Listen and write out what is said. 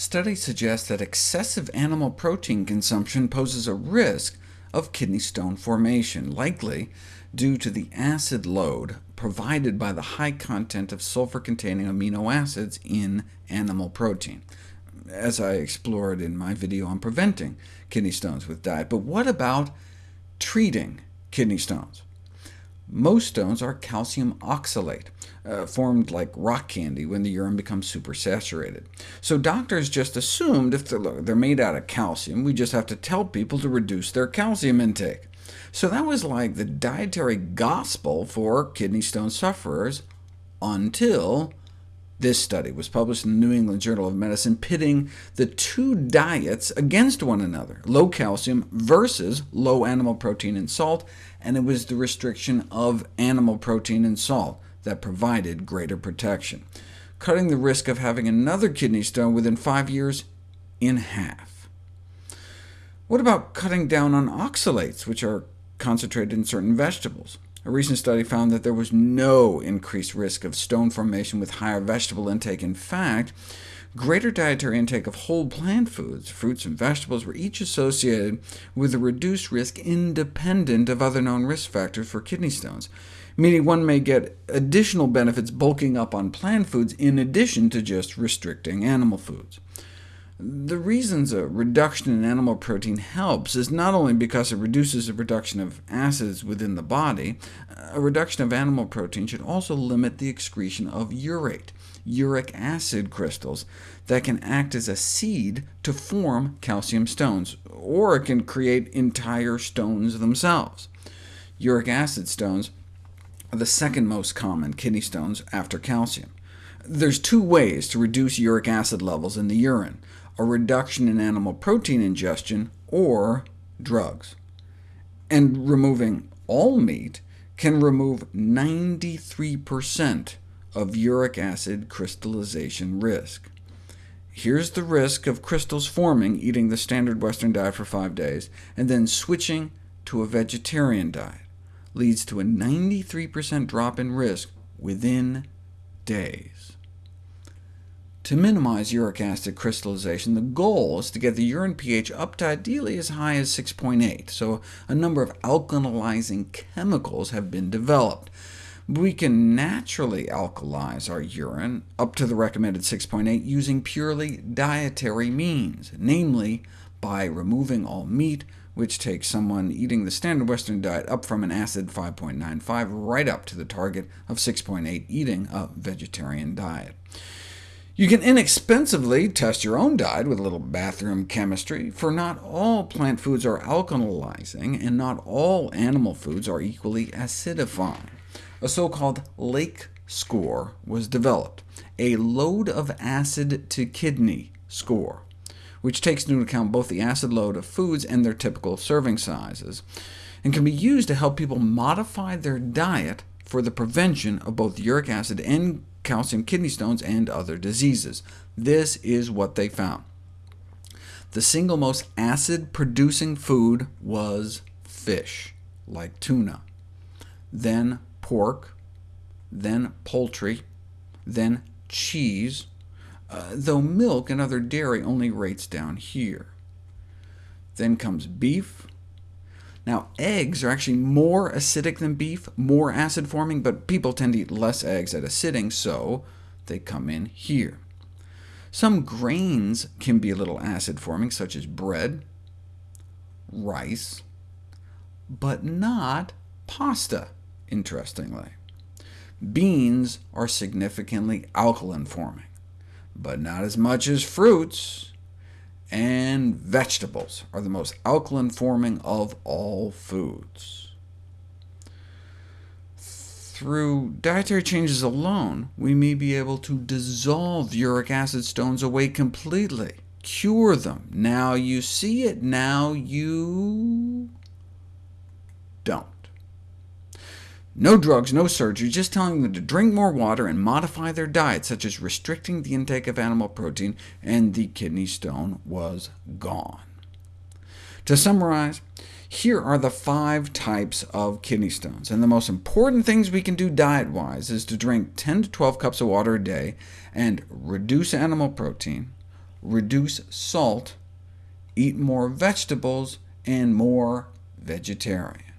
Studies suggest that excessive animal protein consumption poses a risk of kidney stone formation, likely due to the acid load provided by the high content of sulfur-containing amino acids in animal protein, as I explored in my video on preventing kidney stones with diet. But what about treating kidney stones? Most stones are calcium oxalate, uh, formed like rock candy when the urine becomes supersaturated. So doctors just assumed if they're, they're made out of calcium, we just have to tell people to reduce their calcium intake. So that was like the dietary gospel for kidney stone sufferers, until this study was published in the New England Journal of Medicine, pitting the two diets against one another, low calcium versus low animal protein and salt, and it was the restriction of animal protein and salt that provided greater protection, cutting the risk of having another kidney stone within five years in half. What about cutting down on oxalates, which are concentrated in certain vegetables? A recent study found that there was no increased risk of stone formation with higher vegetable intake. In fact, greater dietary intake of whole plant foods, fruits and vegetables, were each associated with a reduced risk independent of other known risk factors for kidney stones, meaning one may get additional benefits bulking up on plant foods in addition to just restricting animal foods. The reasons a reduction in animal protein helps is not only because it reduces the production of acids within the body, a reduction of animal protein should also limit the excretion of urate, uric acid crystals, that can act as a seed to form calcium stones, or it can create entire stones themselves. Uric acid stones are the second most common kidney stones after calcium. There's two ways to reduce uric acid levels in the urine a reduction in animal protein ingestion, or drugs. And removing all meat can remove 93% of uric acid crystallization risk. Here's the risk of crystals forming eating the standard Western diet for five days, and then switching to a vegetarian diet. Leads to a 93% drop in risk within days. To minimize uric acid crystallization, the goal is to get the urine pH up to ideally as high as 6.8, so a number of alkalizing chemicals have been developed. We can naturally alkalize our urine up to the recommended 6.8 using purely dietary means, namely by removing all meat, which takes someone eating the standard Western diet up from an acid 5.95 right up to the target of 6.8 eating a vegetarian diet. You can inexpensively test your own diet with a little bathroom chemistry, for not all plant foods are alkalizing, and not all animal foods are equally acidifying. A so-called lake score was developed, a load of acid to kidney score, which takes into account both the acid load of foods and their typical serving sizes, and can be used to help people modify their diet for the prevention of both uric acid and calcium kidney stones, and other diseases. This is what they found. The single most acid-producing food was fish, like tuna, then pork, then poultry, then cheese, uh, though milk and other dairy only rates down here. Then comes beef, now, eggs are actually more acidic than beef, more acid-forming, but people tend to eat less eggs at a sitting, so they come in here. Some grains can be a little acid-forming, such as bread, rice, but not pasta, interestingly. Beans are significantly alkaline-forming, but not as much as fruits, and vegetables are the most alkaline-forming of all foods. Through dietary changes alone, we may be able to dissolve uric acid stones away completely, cure them. Now you see it, now you don't. No drugs, no surgery, just telling them to drink more water and modify their diet, such as restricting the intake of animal protein, and the kidney stone was gone. To summarize, here are the five types of kidney stones, and the most important things we can do diet-wise is to drink 10 to 12 cups of water a day, and reduce animal protein, reduce salt, eat more vegetables, and more vegetarian.